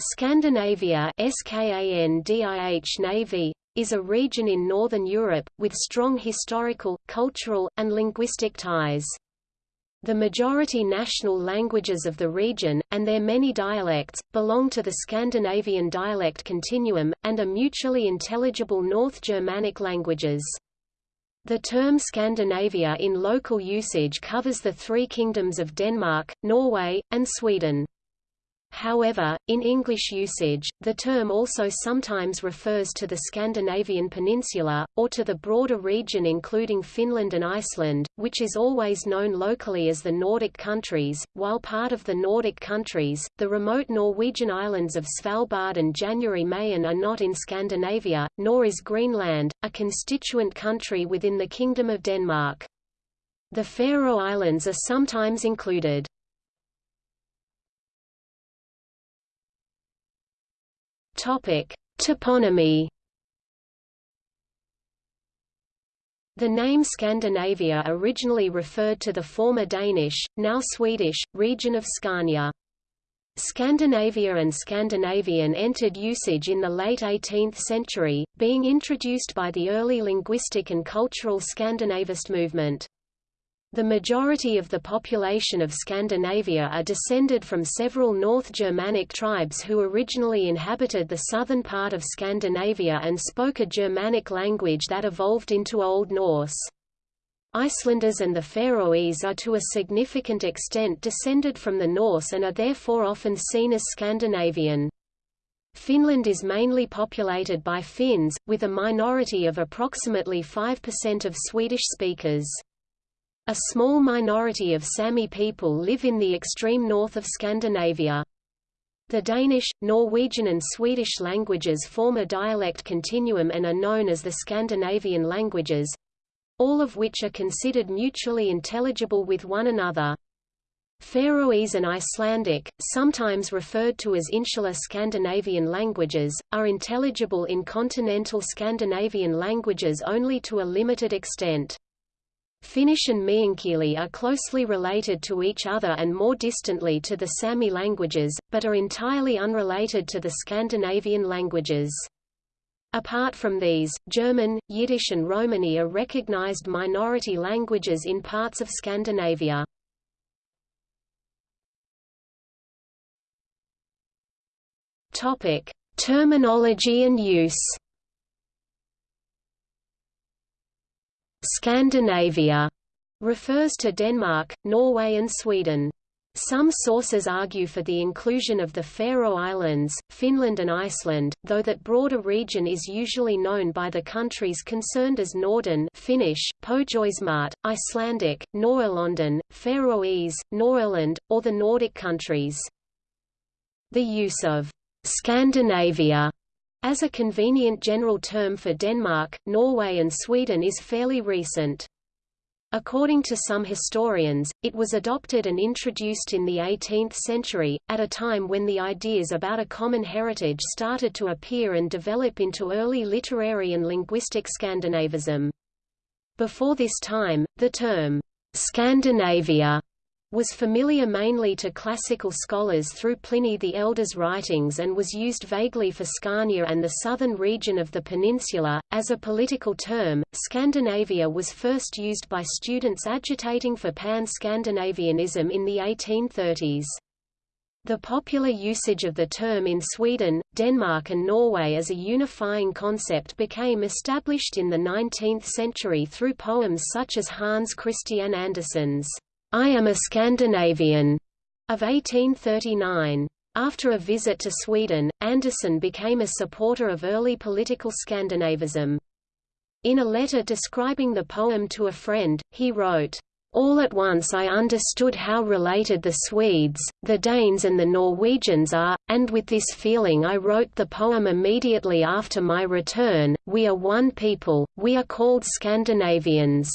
Scandinavia Navy, is a region in northern Europe, with strong historical, cultural, and linguistic ties. The majority national languages of the region, and their many dialects, belong to the Scandinavian dialect continuum, and are mutually intelligible North Germanic languages. The term Scandinavia in local usage covers the three kingdoms of Denmark, Norway, and Sweden. However, in English usage, the term also sometimes refers to the Scandinavian peninsula, or to the broader region including Finland and Iceland, which is always known locally as the Nordic countries. While part of the Nordic countries, the remote Norwegian islands of Svalbard and January Mayen are not in Scandinavia, nor is Greenland, a constituent country within the Kingdom of Denmark. The Faroe Islands are sometimes included. Topic: Toponymy. The name Scandinavia originally referred to the former Danish, now Swedish, region of Scania. Scandinavia and Scandinavian entered usage in the late 18th century, being introduced by the early linguistic and cultural Scandinavist movement. The majority of the population of Scandinavia are descended from several North Germanic tribes who originally inhabited the southern part of Scandinavia and spoke a Germanic language that evolved into Old Norse. Icelanders and the Faroese are to a significant extent descended from the Norse and are therefore often seen as Scandinavian. Finland is mainly populated by Finns, with a minority of approximately 5% of Swedish speakers. A small minority of Sami people live in the extreme north of Scandinavia. The Danish, Norwegian and Swedish languages form a dialect continuum and are known as the Scandinavian languages—all of which are considered mutually intelligible with one another. Faroese and Icelandic, sometimes referred to as insular Scandinavian languages, are intelligible in continental Scandinavian languages only to a limited extent. Finnish and Meänkieli are closely related to each other and more distantly to the Sami languages, but are entirely unrelated to the Scandinavian languages. Apart from these, German, Yiddish and Romani are recognized minority languages in parts of Scandinavia. Topic: Terminology and use. Scandinavia refers to Denmark, Norway and Sweden. Some sources argue for the inclusion of the Faroe Islands, Finland and Iceland, though that broader region is usually known by the countries concerned as Norden Finnish, Pohjoismaat, Icelandic, Norrlanden, Faroese, Nordirland, or the Nordic countries. The use of Scandinavia as a convenient general term for Denmark, Norway and Sweden is fairly recent. According to some historians, it was adopted and introduced in the 18th century, at a time when the ideas about a common heritage started to appear and develop into early literary and linguistic Scandinavism. Before this time, the term, Scandinavia was familiar mainly to classical scholars through Pliny the Elder's writings and was used vaguely for Scania and the southern region of the peninsula. As a political term, Scandinavia was first used by students agitating for pan-Scandinavianism in the 1830s. The popular usage of the term in Sweden, Denmark and Norway as a unifying concept became established in the 19th century through poems such as Hans Christian Andersen's I am a Scandinavian of 1839. After a visit to Sweden, Andersen became a supporter of early political Scandinavism. In a letter describing the poem to a friend, he wrote, all at once I understood how related the Swedes, the Danes and the Norwegians are, and with this feeling I wrote the poem immediately after my return, We are one people, we are called Scandinavians.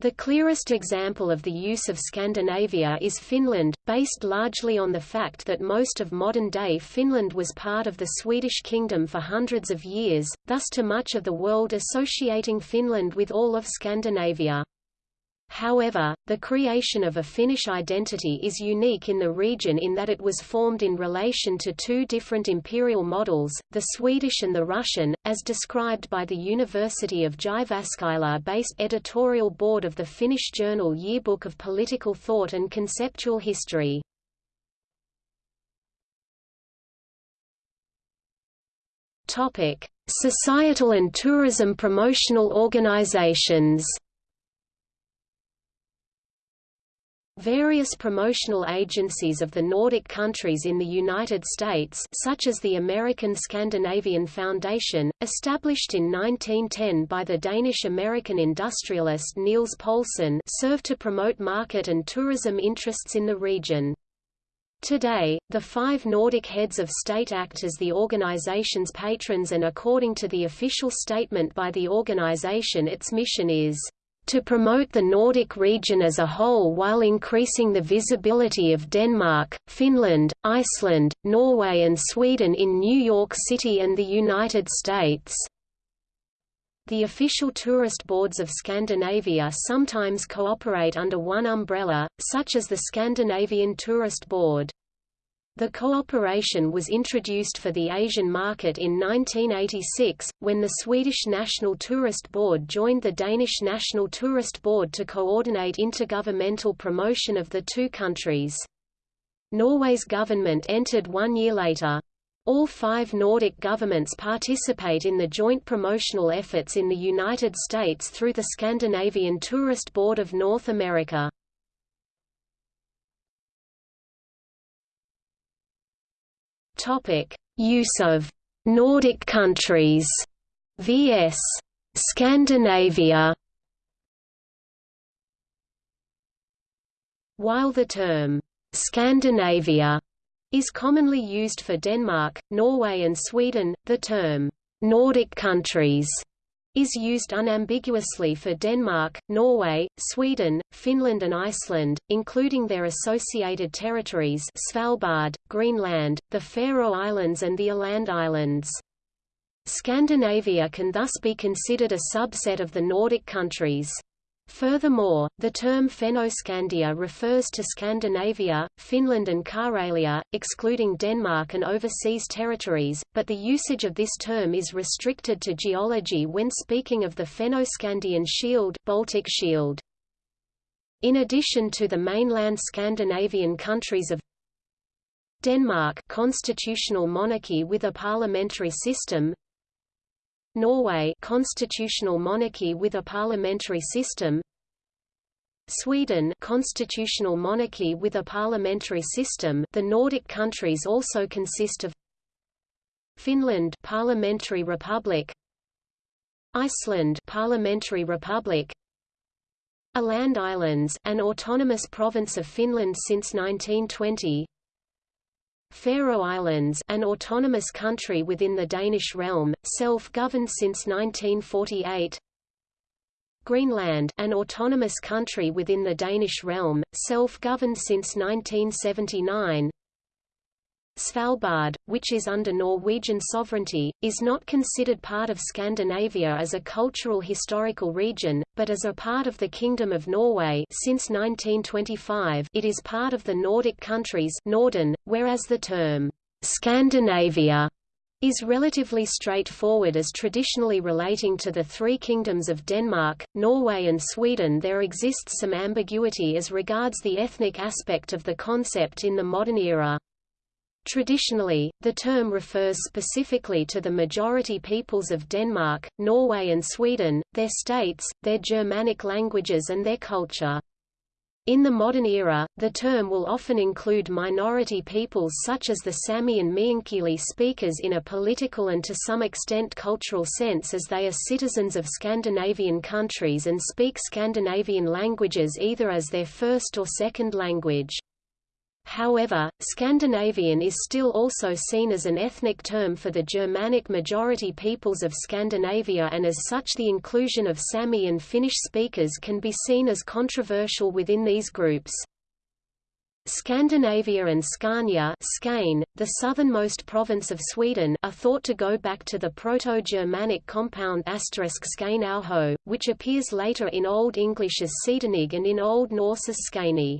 The clearest example of the use of Scandinavia is Finland, based largely on the fact that most of modern-day Finland was part of the Swedish kingdom for hundreds of years, thus to much of the world associating Finland with all of Scandinavia. However, the creation of a Finnish identity is unique in the region in that it was formed in relation to two different imperial models, the Swedish and the Russian, as described by the University of Jyväskylä-based editorial board of the Finnish journal Yearbook of Political Thought and Conceptual History. Societal and tourism promotional organizations Various promotional agencies of the Nordic countries in the United States such as the American Scandinavian Foundation, established in 1910 by the Danish-American industrialist Niels Poulsen serve to promote market and tourism interests in the region. Today, the five Nordic heads of state act as the organization's patrons and according to the official statement by the organization its mission is to promote the Nordic region as a whole while increasing the visibility of Denmark, Finland, Iceland, Norway and Sweden in New York City and the United States. The official tourist boards of Scandinavia sometimes cooperate under one umbrella, such as the Scandinavian Tourist Board. The cooperation was introduced for the Asian market in 1986, when the Swedish National Tourist Board joined the Danish National Tourist Board to coordinate intergovernmental promotion of the two countries. Norway's government entered one year later. All five Nordic governments participate in the joint promotional efforts in the United States through the Scandinavian Tourist Board of North America. Topic: Use of Nordic countries vs Scandinavia. While the term Scandinavia is commonly used for Denmark, Norway and Sweden, the term Nordic countries is used unambiguously for Denmark, Norway, Sweden, Finland and Iceland, including their associated territories Svalbard, Greenland, the Faroe Islands and the Åland Islands. Scandinavia can thus be considered a subset of the Nordic countries. Furthermore, the term Fennoscandia refers to Scandinavia, Finland and Karelia, excluding Denmark and overseas territories, but the usage of this term is restricted to geology when speaking of the Fennoscandian Shield, Baltic Shield. In addition to the mainland Scandinavian countries of Denmark constitutional monarchy with a parliamentary system Norway constitutional monarchy with a parliamentary system. Sweden constitutional monarchy with a parliamentary system. The Nordic countries also consist of Finland parliamentary republic. Iceland parliamentary republic. Åland Islands an autonomous province of Finland since 1920 Faroe Islands an autonomous country within the Danish realm, self-governed since 1948 Greenland an autonomous country within the Danish realm, self-governed since 1979 Svalbard, which is under Norwegian sovereignty, is not considered part of Scandinavia as a cultural historical region, but as a part of the Kingdom of Norway since 1925 it is part of the Nordic countries Norden, whereas the term Scandinavia is relatively straightforward as traditionally relating to the three kingdoms of Denmark, Norway and Sweden there exists some ambiguity as regards the ethnic aspect of the concept in the modern era. Traditionally, the term refers specifically to the majority peoples of Denmark, Norway and Sweden, their states, their Germanic languages and their culture. In the modern era, the term will often include minority peoples such as the Sami and Meänkieli speakers in a political and to some extent cultural sense as they are citizens of Scandinavian countries and speak Scandinavian languages either as their first or second language. However, Scandinavian is still also seen as an ethnic term for the Germanic majority peoples of Scandinavia and as such the inclusion of Sami and Finnish speakers can be seen as controversial within these groups. Scandinavia and Scania Skane, the southernmost province of Sweden are thought to go back to the Proto-Germanic compound Skaneauho, which appears later in Old English as Skedenig and in Old Norse as.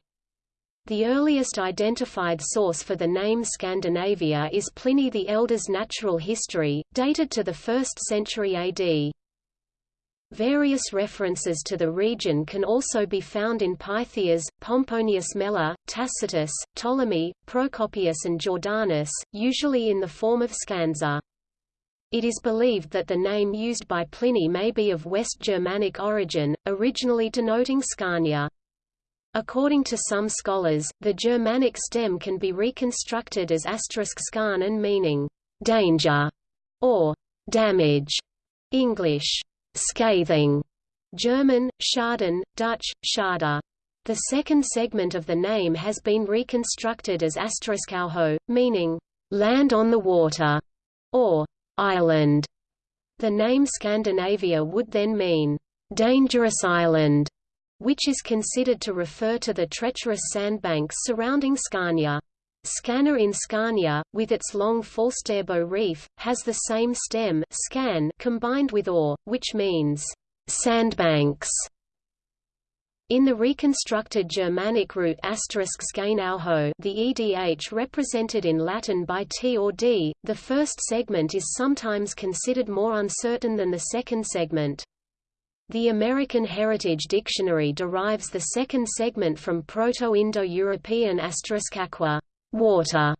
The earliest identified source for the name Scandinavia is Pliny the Elder's Natural History, dated to the 1st century AD. Various references to the region can also be found in Pytheas, Pomponius Mela, Tacitus, Ptolemy, Procopius and Jordanes, usually in the form of scanza. It is believed that the name used by Pliny may be of West Germanic origin, originally denoting Scania. According to some scholars, the Germanic stem can be reconstructed as asterisk and meaning danger or damage. English scathing, German, Schaden, Dutch, Schade. The second segment of the name has been reconstructed as Asteriskauho, meaning, land on the water, or island. The name Scandinavia would then mean, dangerous island, which is considered to refer to the treacherous sandbanks surrounding Scania. Skanör in Scania, with its long Falsterbo reef, has the same stem scan combined with or, which means sandbanks. In the reconstructed Germanic root *Skaneauho, the EDH represented in Latin by T or D, the first segment is sometimes considered more uncertain than the second segment. The American Heritage Dictionary derives the second segment from Proto-Indo-European aqua water,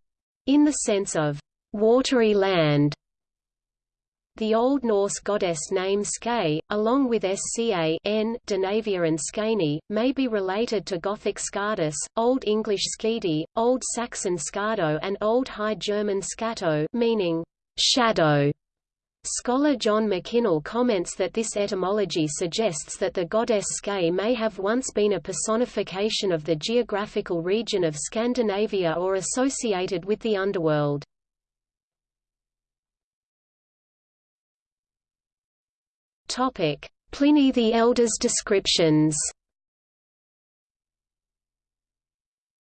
in the sense of watery land. The Old Norse goddess name Ske, along with Ska n, and Skane, may be related to Gothic Skadis, Old English Skidi, Old Saxon Skado and Old High German Skato meaning shadow. Scholar John McKinnell comments that this etymology suggests that the goddess Ske may have once been a personification of the geographical region of Scandinavia or associated with the underworld. Pliny the Elder's descriptions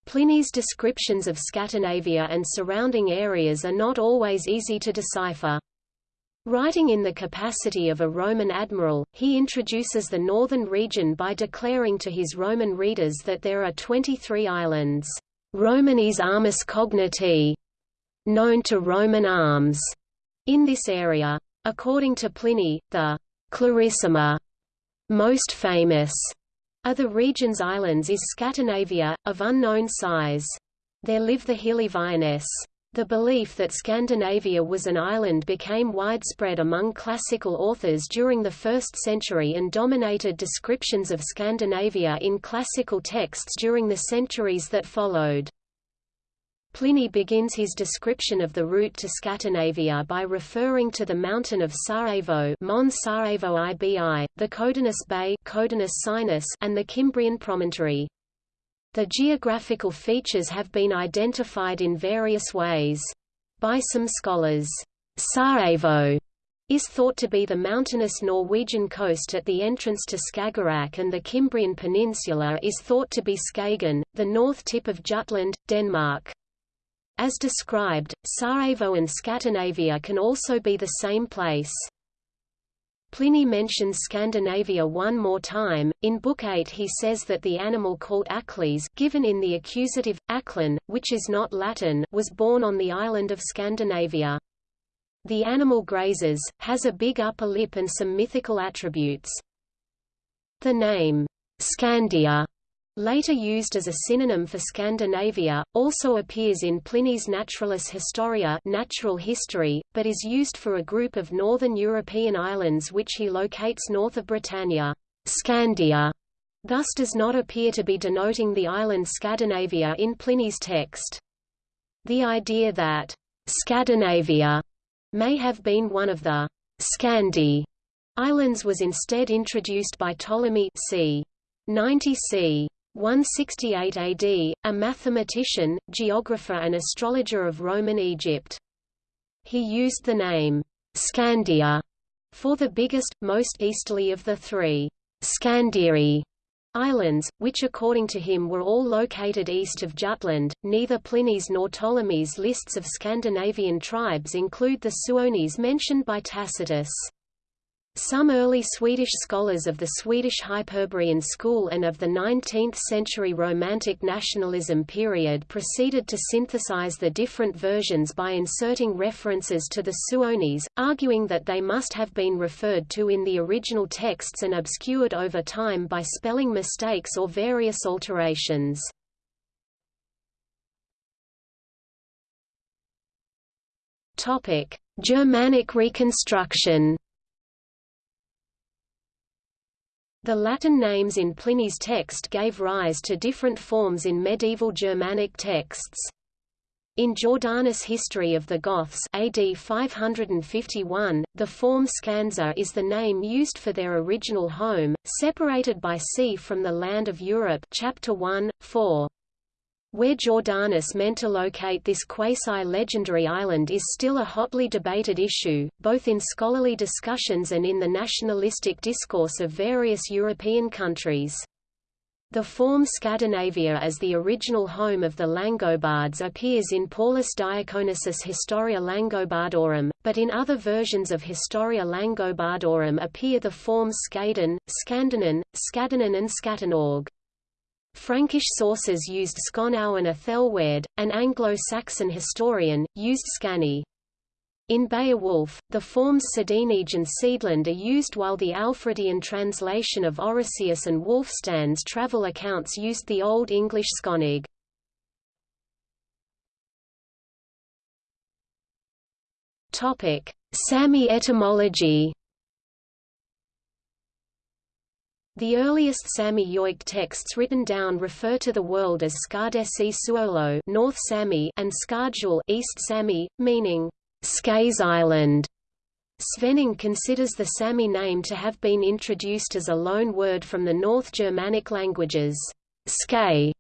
Pliny's descriptions of Scandinavia and surrounding areas are not always easy to decipher. Writing in the capacity of a Roman admiral, he introduces the northern region by declaring to his Roman readers that there are 23 islands, Romanis armis cogniti, known to Roman arms, in this area. According to Pliny, the Clarissima, most famous, of the region's islands is Scandinavia, of unknown size. There live the Hilleviones. The belief that Scandinavia was an island became widespread among classical authors during the 1st century and dominated descriptions of Scandinavia in classical texts during the centuries that followed. Pliny begins his description of the route to Scandinavia by referring to the mountain of Sarajevo Mons Sarajevo Ibi, the Codanus Bay Codanus Sinus and the Cimbrian promontory. The geographical features have been identified in various ways. By some scholars, Sarajevo is thought to be the mountainous Norwegian coast at the entrance to Skagerrak and the Cimbrian Peninsula is thought to be Skagen, the north tip of Jutland, Denmark. As described, Sarajevo and Scandinavia can also be the same place. Pliny mentions Scandinavia one more time. In Book 8 he says that the animal called Acles given in the accusative, Aclan, which is not Latin was born on the island of Scandinavia. The animal grazes, has a big upper lip and some mythical attributes. The name, Scandia, later used as a synonym for Scandinavia, also appears in Pliny's Naturalis Historia natural history, but is used for a group of northern European islands which he locates north of Britannia. Scandia thus does not appear to be denoting the island Scandinavia in Pliny's text. The idea that Scandinavia may have been one of the Scandi islands was instead introduced by Ptolemy c. 90 c. 168 AD, a mathematician, geographer and astrologer of Roman Egypt. He used the name Scandia for the biggest, most easterly of the three Scandiri islands, which according to him were all located east of Jutland. Neither Pliny's nor Ptolemy's lists of Scandinavian tribes include the Suones mentioned by Tacitus. Some early Swedish scholars of the Swedish Hyperborean school and of the 19th-century Romantic nationalism period proceeded to synthesize the different versions by inserting references to the Suones, arguing that they must have been referred to in the original texts and obscured over time by spelling mistakes or various alterations. Germanic reconstruction The Latin names in Pliny's text gave rise to different forms in medieval Germanic texts. In Jordanes' History of the Goths AD 551, the form Skansa is the name used for their original home, separated by sea from the land of Europe chapter 1, 4. Where Jordanes meant to locate this quasi-legendary island is still a hotly debated issue, both in scholarly discussions and in the nationalistic discourse of various European countries. The form Scandinavia as the original home of the Langobards appears in Paulus Diaconus' Historia Langobardorum, but in other versions of Historia Langobardorum appear the forms Skaden, Skandanen, Skadanen and Skatanorg. Frankish sources used and Ethelwerd, an Anglo-Saxon historian, used Scani. In Beowulf, the forms Sedenige and Seedland are used while the Alfredian translation of Orosius and Wulfstan's travel accounts used the Old English Skonig. Sami etymology The earliest Sami Yoik texts written down refer to the world as Skardesi Suolo North Sami and Skardjul East Sami, meaning Skays Island. Svenning considers the Sami name to have been introduced as a loan word from the North Germanic languages. Skay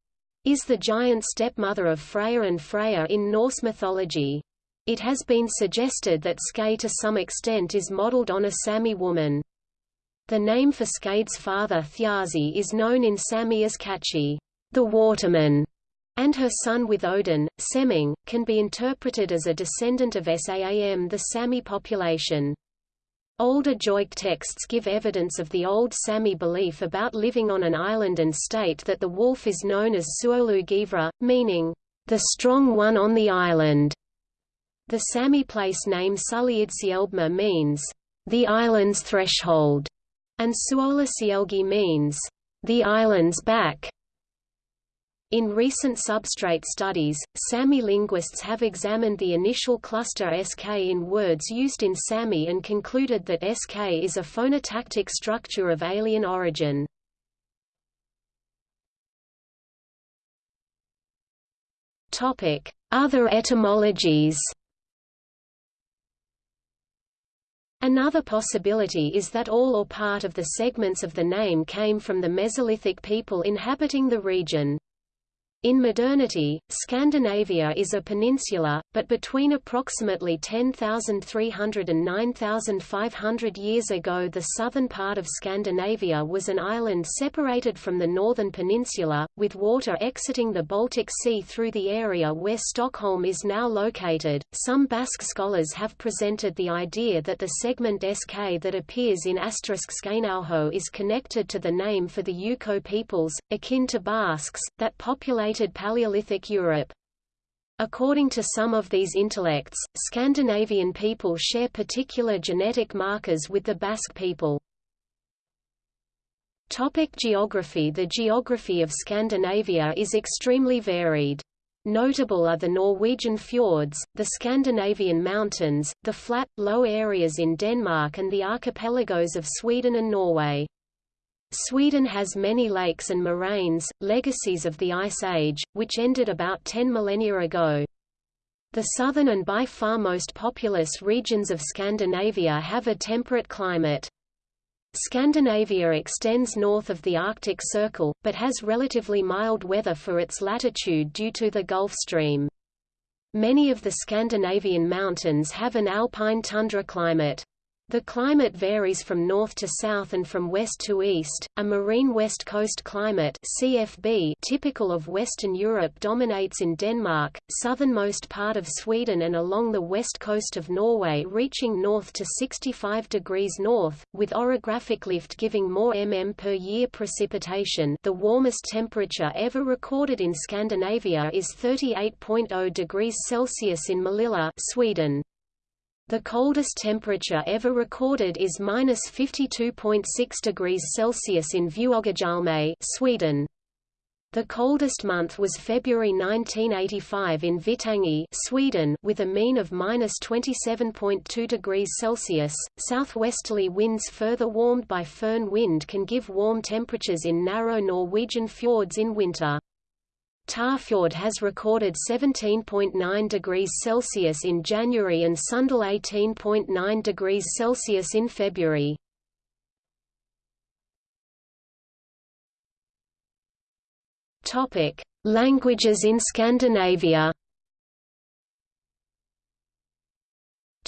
is the giant stepmother of Freyr and Freya in Norse mythology. It has been suggested that Skay to some extent is modeled on a Sami woman. The name for Skade's father Thjazi is known in Sami as Kachi, the waterman, and her son with Odin, Seming, can be interpreted as a descendant of Saam the Sami population. Older Joic texts give evidence of the old Sami belief about living on an island and state that the wolf is known as Suolu Givra, meaning, the strong one on the island. The Sami place name Suliidsielbma means, the island's threshold and Suola Sielgi means, the island's back. In recent substrate studies, Sami linguists have examined the initial cluster SK in words used in Sami and concluded that SK is a phonotactic structure of alien origin. Other etymologies Another possibility is that all or part of the segments of the name came from the Mesolithic people inhabiting the region. In modernity, Scandinavia is a peninsula, but between approximately 10,300 and 9,500 years ago the southern part of Scandinavia was an island separated from the northern peninsula, with water exiting the Baltic Sea through the area where Stockholm is now located. Some Basque scholars have presented the idea that the segment SK that appears in asterisk Skainauho is connected to the name for the Yuko peoples, akin to Basques, that populate Paleolithic Europe. According to some of these intellects, Scandinavian people share particular genetic markers with the Basque people. Topic geography The geography of Scandinavia is extremely varied. Notable are the Norwegian fjords, the Scandinavian mountains, the flat, low areas in Denmark and the archipelagos of Sweden and Norway. Sweden has many lakes and moraines, legacies of the Ice Age, which ended about 10 millennia ago. The southern and by far most populous regions of Scandinavia have a temperate climate. Scandinavia extends north of the Arctic Circle, but has relatively mild weather for its latitude due to the Gulf Stream. Many of the Scandinavian mountains have an alpine tundra climate. The climate varies from north to south and from west to east. A marine west coast climate (CFB) typical of Western Europe dominates in Denmark, southernmost part of Sweden and along the west coast of Norway reaching north to 65 degrees north, with orographic lift giving more mm per year precipitation. The warmest temperature ever recorded in Scandinavia is 38.0 degrees Celsius in Malilla, Sweden. The coldest temperature ever recorded is minus 52.6 degrees Celsius in Vuoggatjålme, Sweden. The coldest month was February 1985 in Vittangi, Sweden, with a mean of minus 27.2 degrees Celsius. Southwesterly winds, further warmed by föhn wind, can give warm temperatures in narrow Norwegian fjords in winter. Tafjord has recorded 17.9 degrees Celsius in January and Sunndal 18.9 degrees Celsius in February. Topic: Languages in Scandinavia.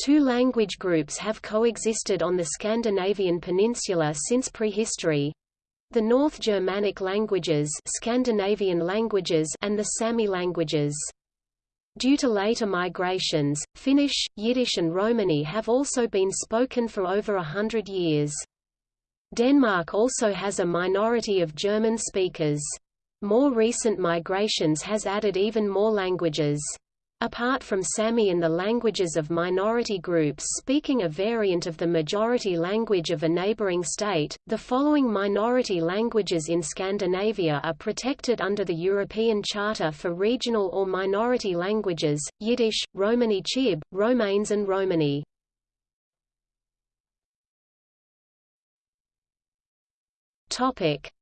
Two language groups have coexisted on the Scandinavian peninsula since prehistory, the North Germanic languages, Scandinavian languages and the Sami languages. Due to later migrations, Finnish, Yiddish and Romani have also been spoken for over a hundred years. Denmark also has a minority of German speakers. More recent migrations has added even more languages. Apart from Sami and the languages of minority groups speaking a variant of the majority language of a neighboring state, the following minority languages in Scandinavia are protected under the European Charter for Regional or Minority Languages, Yiddish, Romani Chib, Romanes and Romani.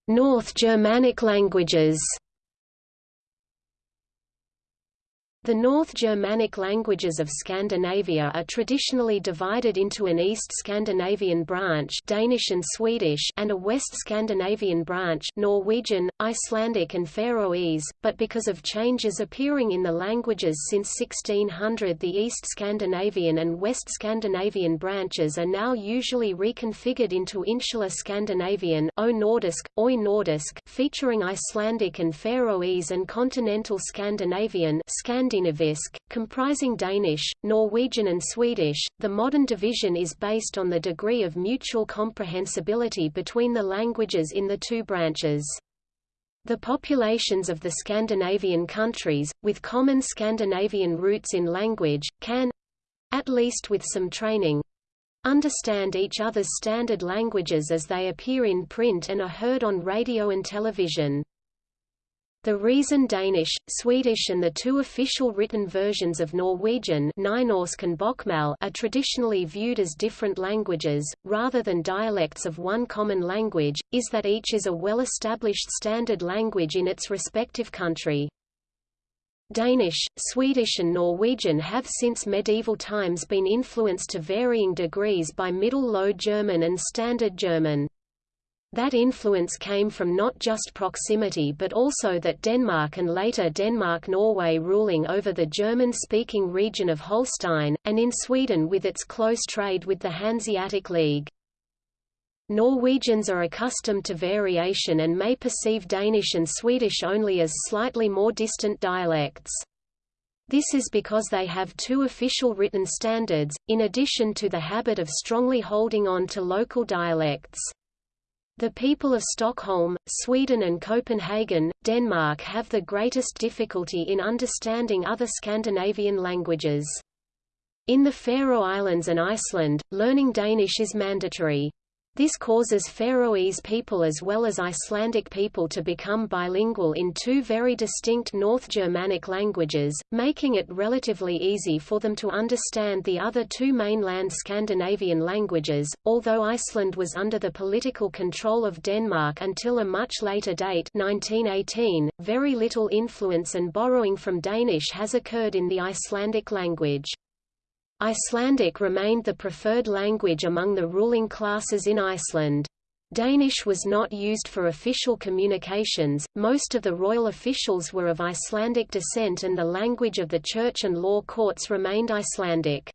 North Germanic languages The North Germanic languages of Scandinavia are traditionally divided into an East Scandinavian branch Danish and Swedish and a West Scandinavian branch Norwegian, Icelandic and Faroese, but because of changes appearing in the languages since 1600 the East Scandinavian and West Scandinavian branches are now usually reconfigured into Insular Scandinavian o Nordisk, Oi Nordisk featuring Icelandic and Faroese and Continental Scandinavian Scandinavian Skandinavisk, comprising Danish, Norwegian and Swedish. The modern division is based on the degree of mutual comprehensibility between the languages in the two branches. The populations of the Scandinavian countries, with common Scandinavian roots in language, can—at least with some training—understand each other's standard languages as they appear in print and are heard on radio and television. The reason Danish, Swedish and the two official written versions of Norwegian and Bokmål are traditionally viewed as different languages, rather than dialects of one common language, is that each is a well-established standard language in its respective country. Danish, Swedish and Norwegian have since medieval times been influenced to varying degrees by Middle Low German and Standard German. That influence came from not just proximity but also that Denmark and later Denmark-Norway ruling over the German-speaking region of Holstein, and in Sweden with its close trade with the Hanseatic League. Norwegians are accustomed to variation and may perceive Danish and Swedish only as slightly more distant dialects. This is because they have two official written standards, in addition to the habit of strongly holding on to local dialects. The people of Stockholm, Sweden and Copenhagen, Denmark have the greatest difficulty in understanding other Scandinavian languages. In the Faroe Islands and Iceland, learning Danish is mandatory. This causes Faroese people as well as Icelandic people to become bilingual in two very distinct North Germanic languages, making it relatively easy for them to understand the other two mainland Scandinavian languages. Although Iceland was under the political control of Denmark until a much later date 1918, very little influence and borrowing from Danish has occurred in the Icelandic language. Icelandic remained the preferred language among the ruling classes in Iceland. Danish was not used for official communications, most of the royal officials were of Icelandic descent and the language of the church and law courts remained Icelandic.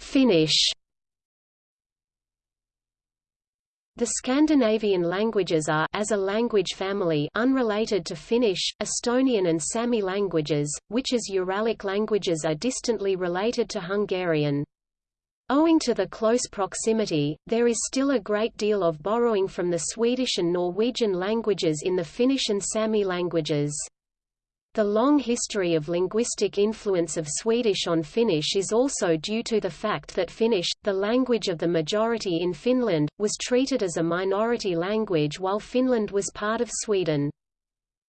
Finnish The Scandinavian languages are as a language family unrelated to Finnish, Estonian and Sami languages, which as Uralic languages are distantly related to Hungarian. Owing to the close proximity, there is still a great deal of borrowing from the Swedish and Norwegian languages in the Finnish and Sami languages. The long history of linguistic influence of Swedish on Finnish is also due to the fact that Finnish, the language of the majority in Finland, was treated as a minority language while Finland was part of Sweden.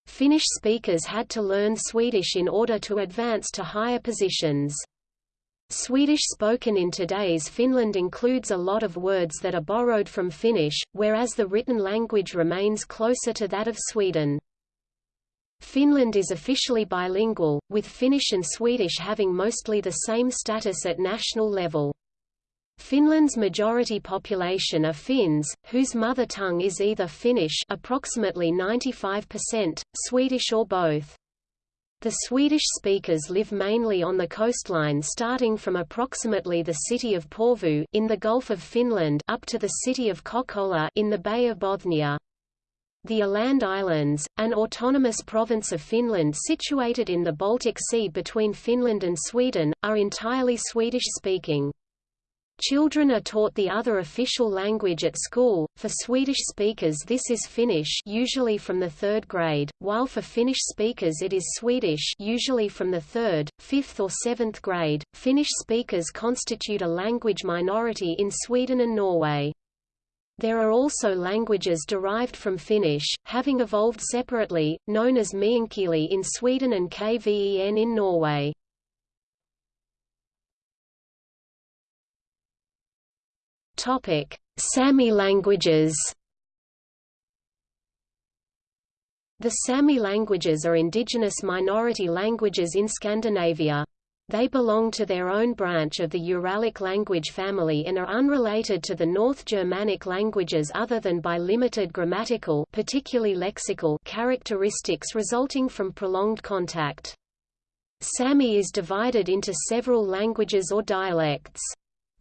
Finnish speakers had to learn Swedish in order to advance to higher positions. Swedish spoken in today's Finland includes a lot of words that are borrowed from Finnish, whereas the written language remains closer to that of Sweden. Finland is officially bilingual, with Finnish and Swedish having mostly the same status at national level. Finland's majority population are Finns, whose mother tongue is either Finnish approximately 95%, Swedish or both. The Swedish speakers live mainly on the coastline starting from approximately the city of Porvoo in the Gulf of Finland up to the city of Kokkola in the Bay of Bothnia. The Åland Islands, an autonomous province of Finland situated in the Baltic Sea between Finland and Sweden, are entirely Swedish-speaking. Children are taught the other official language at school. For Swedish speakers this is Finnish, usually from the 3rd grade, while for Finnish speakers it is Swedish, usually from the 3rd, 5th or 7th grade. Finnish speakers constitute a language minority in Sweden and Norway. There are also languages derived from Finnish, having evolved separately, known as Meänkieli in Sweden and Kven in Norway. Topic: Sami languages. The Sami languages are indigenous minority languages in Scandinavia. They belong to their own branch of the Uralic language family and are unrelated to the North Germanic languages other than by limited grammatical particularly lexical characteristics resulting from prolonged contact. Sami is divided into several languages or dialects.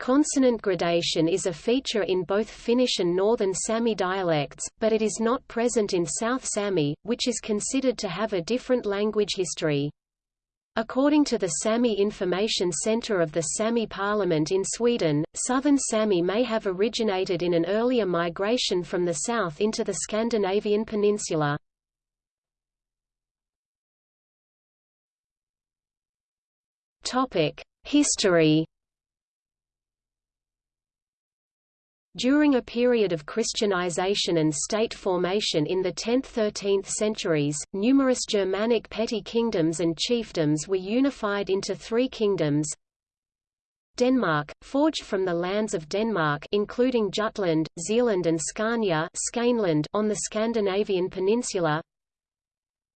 Consonant gradation is a feature in both Finnish and Northern Sami dialects, but it is not present in South Sami, which is considered to have a different language history. According to the Sami Information Center of the Sami Parliament in Sweden, southern Sami may have originated in an earlier migration from the south into the Scandinavian peninsula. History During a period of Christianization and state formation in the 10th–13th centuries, numerous Germanic petty kingdoms and chiefdoms were unified into three kingdoms. Denmark, forged from the lands of Denmark including Jutland, Zealand and Scania on the Scandinavian peninsula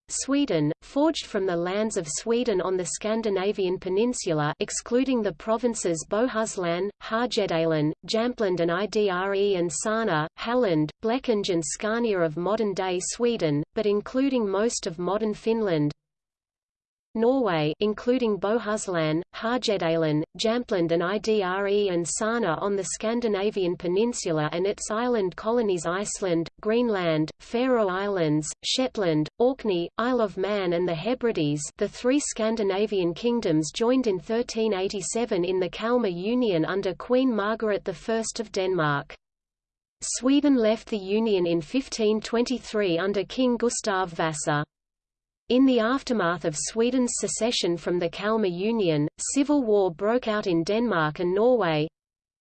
Sweden, forged from the lands of Sweden on the Scandinavian peninsula excluding the provinces Bohuslän, Härjedalen, Jämtland and Idre and Särna, Halland, Blekinge and Scania of modern-day Sweden, but including most of modern Finland Norway including Bohuslän, Härjedalen, Jämtland and Idre and Särna on the Scandinavian peninsula and its island colonies Iceland, Greenland, Faroe Islands, Shetland, Orkney, Isle of Man and the Hebrides the three Scandinavian kingdoms joined in 1387 in the Kalmar Union under Queen Margaret I of Denmark. Sweden left the Union in 1523 under King Gustav Vasa. In the aftermath of Sweden's secession from the Kalmar Union, civil war broke out in Denmark and Norway.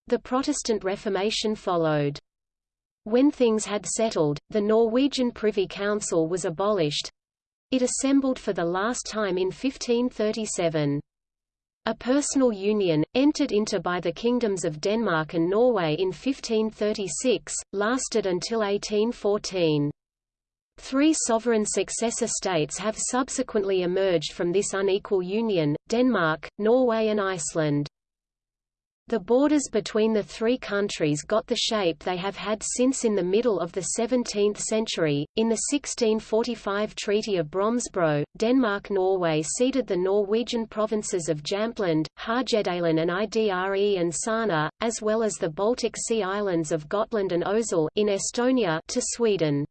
The Protestant Reformation followed. When things had settled, the Norwegian Privy Council was abolished. It assembled for the last time in 1537. A personal union, entered into by the kingdoms of Denmark and Norway in 1536, lasted until 1814. Three sovereign successor states have subsequently emerged from this unequal union, Denmark, Norway and Iceland. The borders between the three countries got the shape they have had since in the middle of the 17th century. In the 1645 Treaty of Brömsebro, Denmark-Norway ceded the Norwegian provinces of Jämtland, Härjedalen and Idre and Särna, as well as the Baltic Sea islands of Gotland and Ösel in Estonia to Sweden.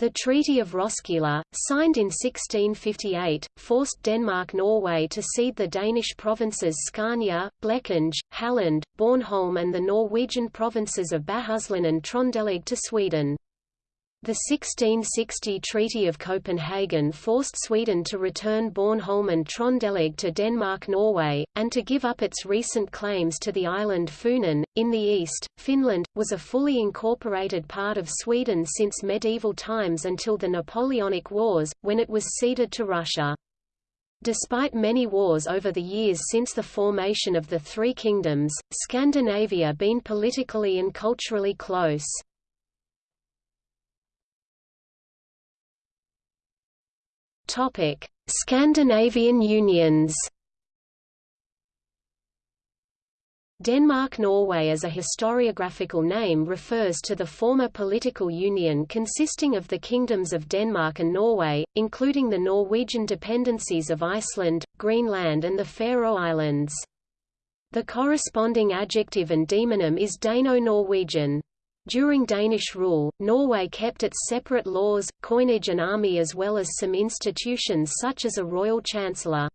The Treaty of Roskilde, signed in 1658, forced Denmark-Norway to cede the Danish provinces Scania, Blekinge, Halland, Bornholm and the Norwegian provinces of Bohuslän and Trøndelag to Sweden. The 1660 Treaty of Copenhagen forced Sweden to return Bornholm and Trøndelag to Denmark-Norway, and to give up its recent claims to the island Funen. In the east, Finland, was a fully incorporated part of Sweden since medieval times until the Napoleonic Wars, when it was ceded to Russia. Despite many wars over the years since the formation of the Three Kingdoms, Scandinavia been politically and culturally close. Topic: Scandinavian unions. Denmark-Norway as a historiographical name refers to the former political union consisting of the kingdoms of Denmark and Norway, including the Norwegian dependencies of Iceland, Greenland and the Faroe Islands. The corresponding adjective and demonym is Dano-Norwegian. During Danish rule, Norway kept its separate laws, coinage and army as well as some institutions such as a royal chancellor.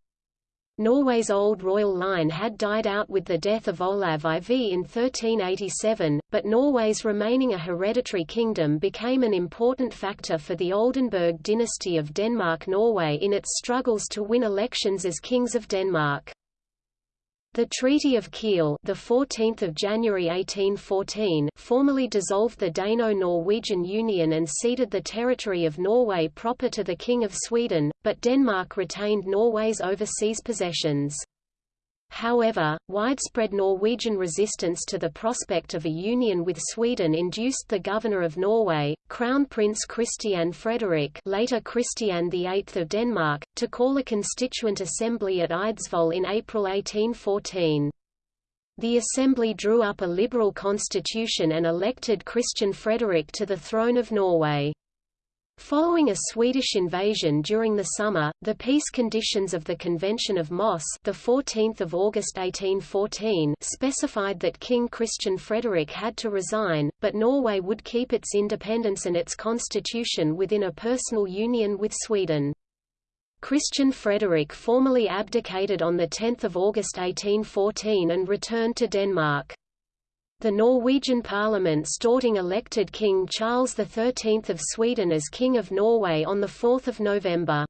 Norway's old royal line had died out with the death of Olav IV in 1387, but Norway's remaining a hereditary kingdom became an important factor for the Oldenburg dynasty of Denmark-Norway in its struggles to win elections as kings of Denmark. The Treaty of Kiel, the 14th of January 1814, formally dissolved the Dano-Norwegian Union and ceded the territory of Norway proper to the King of Sweden, but Denmark retained Norway's overseas possessions. However, widespread Norwegian resistance to the prospect of a union with Sweden induced the governor of Norway, Crown Prince Christian Frederick later Christian VIII of Denmark, to call a constituent assembly at Eidsvoll in April 1814. The assembly drew up a liberal constitution and elected Christian Frederick to the throne of Norway. Following a Swedish invasion during the summer, the peace conditions of the Convention of Moss, the 14th of August 1814, specified that King Christian Frederick had to resign, but Norway would keep its independence and its constitution within a personal union with Sweden. Christian Frederick formally abdicated on 10 August 1814 and returned to Denmark. The Norwegian parliament Storting elected King Charles XIII of Sweden as King of Norway on 4 November.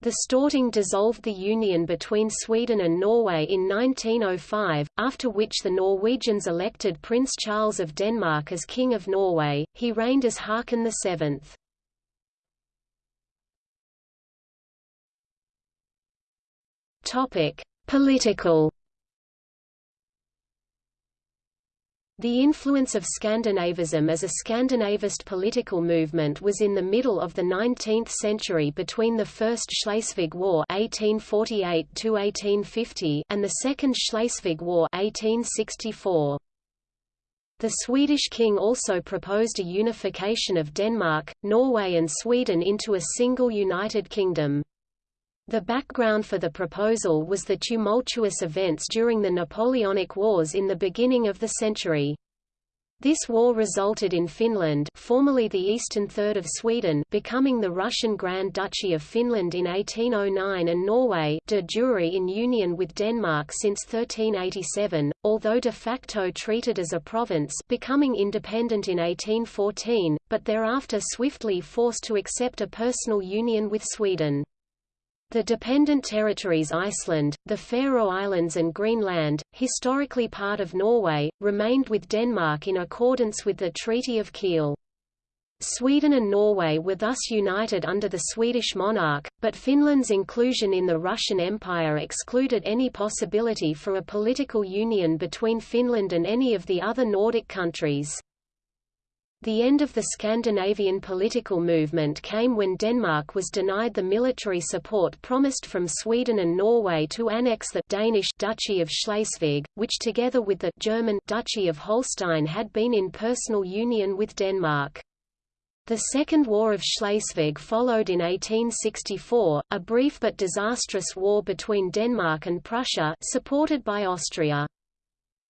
The Storting dissolved the union between Sweden and Norway in 1905, after which the Norwegians elected Prince Charles of Denmark as King of Norway. He reigned as Haakon VII. Topic: Political The influence of Scandinavism as a Scandinavist political movement was in the middle of the 19th century between the First Schleswig War (1848–1850) and the Second Schleswig War (1864). The Swedish king also proposed a unification of Denmark, Norway and Sweden into a single united kingdom. The background for the proposal was the tumultuous events during the Napoleonic Wars in the beginning of the century. This war resulted in Finland formerly the eastern third of Sweden becoming the Russian Grand Duchy of Finland in 1809 and Norway de jure in union with Denmark since 1387, although de facto treated as a province becoming independent in 1814, but thereafter swiftly forced to accept a personal union with Sweden. The dependent territories Iceland, the Faroe Islands and Greenland, historically part of Norway, remained with Denmark in accordance with the Treaty of Kiel. Sweden and Norway were thus united under the Swedish monarch, but Finland's inclusion in the Russian Empire excluded any possibility for a political union between Finland and any of the other Nordic countries. The end of the Scandinavian political movement came when Denmark was denied the military support promised from Sweden and Norway to annex the Danish Duchy of Schleswig, which together with the German Duchy of Holstein had been in personal union with Denmark. The Second War of Schleswig followed in 1864, a brief but disastrous war between Denmark and Prussia supported by Austria.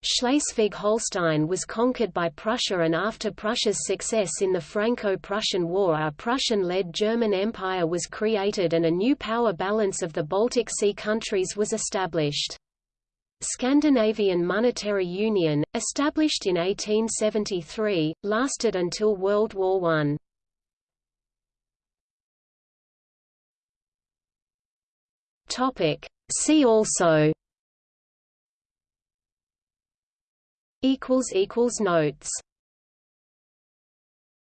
Schleswig-Holstein was conquered by Prussia and after Prussia's success in the Franco-Prussian War a Prussian-led German Empire was created and a new power balance of the Baltic Sea countries was established. Scandinavian Monetary Union, established in 1873, lasted until World War I. See also notes